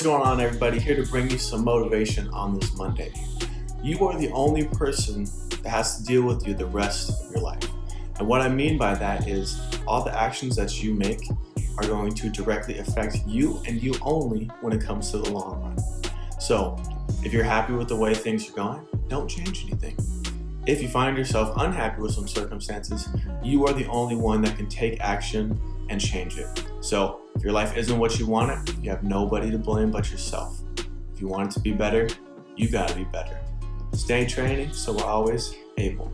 What's going on everybody? Here to bring you some motivation on this Monday. You are the only person that has to deal with you the rest of your life. And what I mean by that is all the actions that you make are going to directly affect you and you only when it comes to the long run. So if you're happy with the way things are going, don't change anything. If you find yourself unhappy with some circumstances, you are the only one that can take action and change it. So if your life isn't what you want it, you have nobody to blame but yourself. If you want it to be better, you gotta be better. Stay training so we're always able.